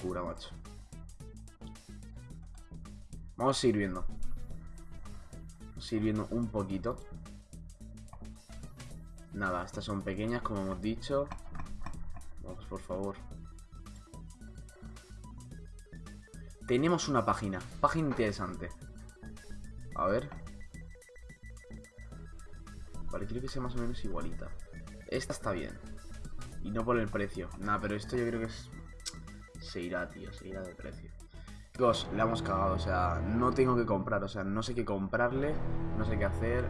Cura, macho. Vamos a seguir viendo. Vamos a seguir viendo un poquito. Nada, estas son pequeñas, como hemos dicho. Vamos, por favor. Tenemos una página. Página interesante. A ver. Vale, quiero que sea más o menos igualita. Esta está bien. Y no por el precio. Nada, pero esto yo creo que es... Se irá, tío. Se irá de precio. Chicos, la hemos cagado. O sea, no tengo que comprar. O sea, no sé qué comprarle. No sé qué hacer.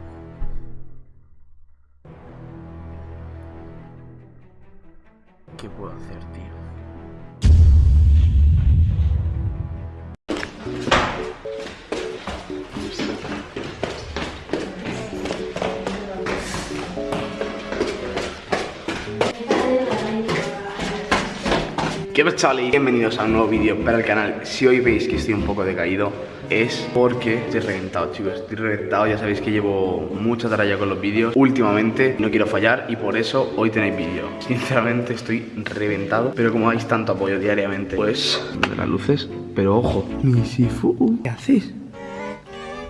¿Qué puedo hacer, tío? ¿Qué pasa chavales? Bienvenidos a un nuevo vídeo para el canal Si hoy veis que estoy un poco decaído Es porque estoy reventado chicos Estoy reventado, ya sabéis que llevo mucha tarea con los vídeos Últimamente no quiero fallar y por eso hoy tenéis vídeo Sinceramente estoy reventado Pero como dais tanto apoyo diariamente Pues, de las luces Pero ojo Misifu, ¿qué haces?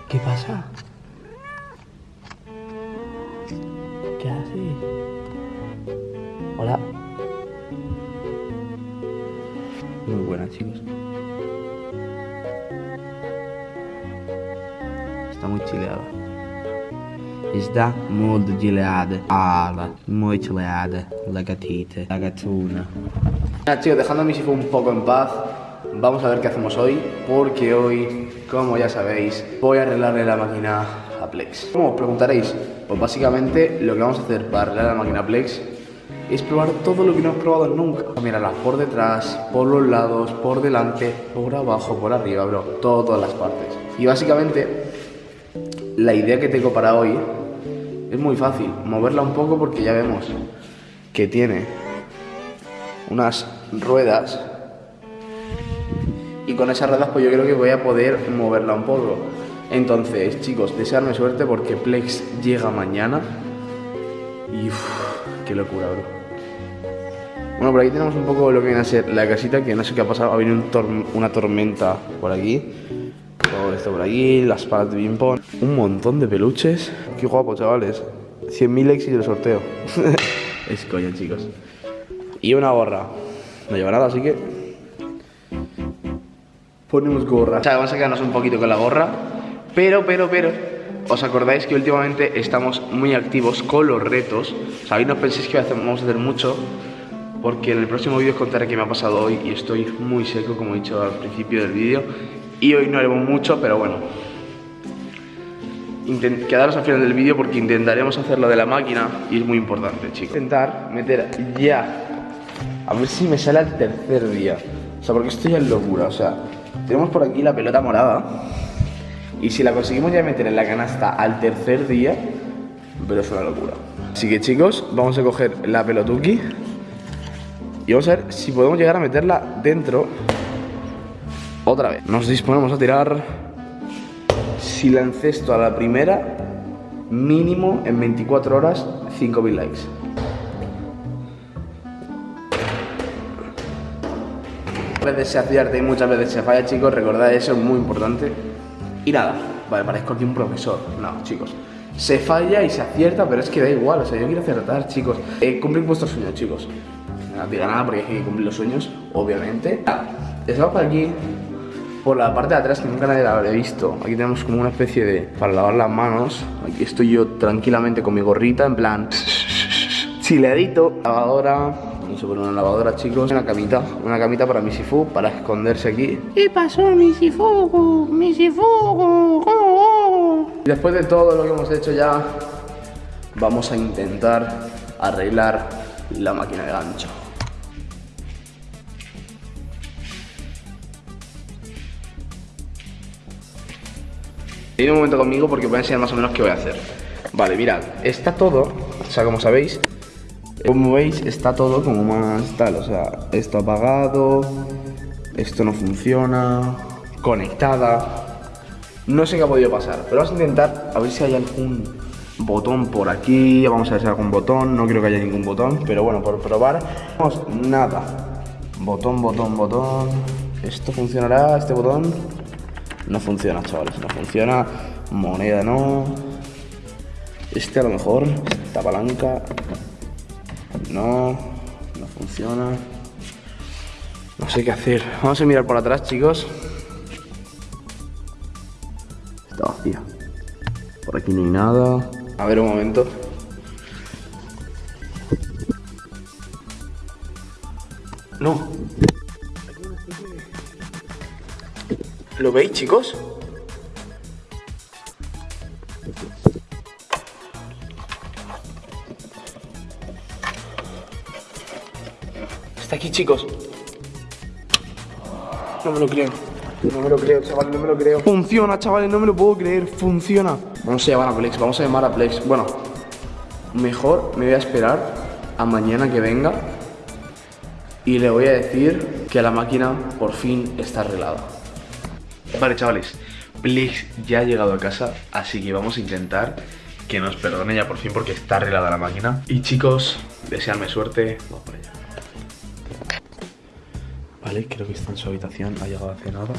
¿Qué pasa? ¿Qué haces? Chicos. Está muy chileada. Está muy chileada. Muy chileada. La gatita, la gatuna. Chicos, dejando a mi Sifu un poco en paz Vamos a ver qué hacemos hoy Porque hoy, como ya sabéis Voy a arreglarle la máquina a Plex ¿Cómo os preguntaréis? Pues básicamente lo que vamos a hacer para arreglar la máquina a Plex Es probar todo lo que no hemos probado nunca. Mirarla por detrás, por los lados, por delante Por abajo, por arriba, bro. Todas las partes. Y básicamente La idea que tengo para hoy Es muy fácil. Moverla un poco porque ya vemos Que tiene unas ruedas. Y con esas ruedas pues yo creo que voy a poder moverla un poco. Entonces chicos desearme suerte porque Plex llega mañana y uff, qué locura bro bueno por aquí tenemos un poco lo que viene a ser la casita que no sé qué ha pasado ha venido un una tormenta por aquí todo esto por aquí las palas de ping un montón de peluches qué guapo chavales 100.000 likes y el sorteo es coña chicos y una gorra. No lleva nada, así que. Ponemos gorra. O sea, vamos a quedarnos un poquito con la gorra. Pero, pero, pero. ¿Os acordáis que últimamente estamos muy activos con los retos? Sabéis, no penséis que vamos a hacer mucho. Porque en el próximo vídeo os contaré qué me ha pasado hoy. Y estoy muy seco, como he dicho al principio del vídeo. Y hoy no haremos mucho, pero bueno. Intent quedaros al final del vídeo porque intentaremos hacer lo de la máquina y es muy importante, chicos. Intentar meter ya a ver si me sale al tercer día. O sea, porque esto ya es locura. O sea, tenemos por aquí la pelota morada. Y si la conseguimos ya meter en la canasta al tercer día, pero es una locura. Así que chicos, vamos a coger la pelotuki. Y vamos a ver si podemos llegar a meterla dentro otra vez. Nos disponemos a tirar. Si la encesto a la primera, mínimo en 24 horas, 5.000 likes. veces se acierta y muchas veces se falla, chicos. Recordad eso, es muy importante. Y nada, vale, parezco aquí un profesor. No, chicos. Se falla y se acierta, pero es que da igual. O sea, yo quiero acertar, chicos. Eh, cumplir vuestros sueños, chicos. No diga nada porque hay que cumplir los sueños, obviamente. Nada, estamos por aquí, por la parte de atrás que nunca nadie la habrá visto. Aquí tenemos como una especie de. para lavar las manos. Aquí estoy yo tranquilamente con mi gorrita, en plan. chileadito. Lavadora, Vamos a poner una lavadora, chicos. Una camita, una camita para Misifu, para esconderse aquí. ¿Qué pasó? Misifugu. Y después de todo lo que hemos hecho ya, vamos a intentar arreglar la máquina de gancho. Tenid un momento conmigo porque voy a enseñar más o menos qué voy a hacer. Vale, mirad, está todo, o sea, como sabéis, como veis, está todo como más tal, o sea, esto apagado, esto no funciona, conectada. No sé qué ha podido pasar, pero vamos a intentar a ver si hay algún botón por aquí, vamos a ver si hay algún botón, no creo que haya ningún botón, pero bueno, por probar, no nada. Botón, botón, botón. ¿Esto funcionará? ¿Este botón? No funciona, chavales, no funciona. Moneda no. Este a lo mejor. Esta palanca. No. No funciona. No sé qué hacer. Vamos a mirar por atrás, chicos. Está vacía. Por aquí no hay nada. A ver un momento. No. ¿Lo veis, chicos? Aquí, chicos. No me lo creo. No me lo creo, chavales, no me lo creo. Funciona, chavales, no me lo puedo creer. Funciona. Vamos a llamar a Plex, vamos a llamar a Plex. Bueno, mejor me voy a esperar a mañana que venga y le voy a decir que la máquina por fin está arreglada. Vale, chavales, Plex ya ha llegado a casa, así que vamos a intentar que nos perdone ya por fin porque está arreglada la máquina. Y chicos, desearme suerte. Vamos para allá. Vale, creo que está en su habitación, ha llegado hace nada.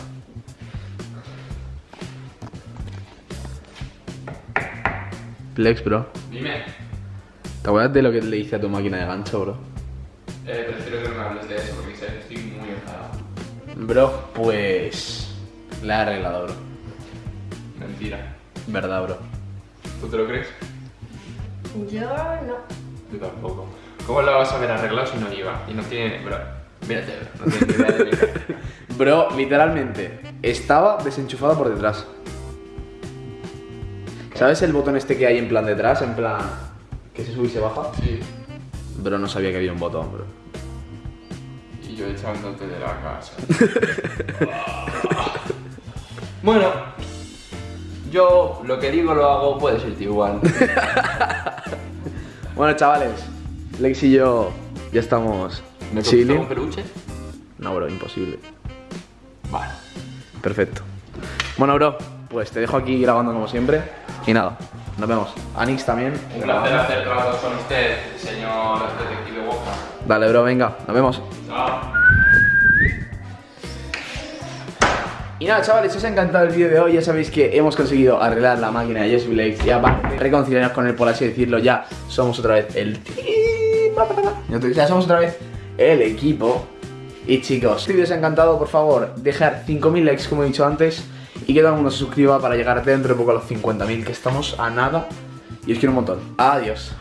Plex, bro. Dime, ¿Te acuerdas de lo que le hice a tu máquina de gancho, bro? eh, prefiero que no me hables de eso porque sé que estoy muy enfadado. Bro, pues... La he arreglado, bro. Mentira. Verdad, bro. ¿Tú te lo crees? Yo no. Tú tampoco. ¿Cómo lo vas a ver arreglado si no iba? Y no tiene. Bro, mírate, bro. No ni idea de mí. Bro, literalmente, estaba desenchufado por detrás. ¿Sabes el botón este que hay en plan detrás? En plan... Que se sube y se baja. Sí. Bro, no sabía que había un botón, bro. Y yo echándote de la casa. bueno, yo lo que digo lo hago, puede ser igual. Bueno, chavales, Lex y yo ya estamos ¿Me chilling. un peluche? No, bro, imposible. Vale. Perfecto. Bueno, bro, pues te dejo aquí grabando como siempre. Y nada, nos vemos. Anix también. Un placer hacer trabajo con usted, señor detective Walker. Dale, bro, venga, nos vemos. Chao. Y nada, chavales, si os ha encantado el vídeo de hoy, ya sabéis que hemos conseguido arreglar la máquina de Jesse Blake y aparte reconciliarnos con él, por así decirlo, ya somos otra vez el team. Ya somos otra vez el equipo. Y chicos, si os ha encantado, por favor, dejar 5.000 likes como he dicho antes y que todo el mundo se suscriba para llegar dentro de poco a los 50.000, que estamos a nada. Y os quiero un montón. Adiós.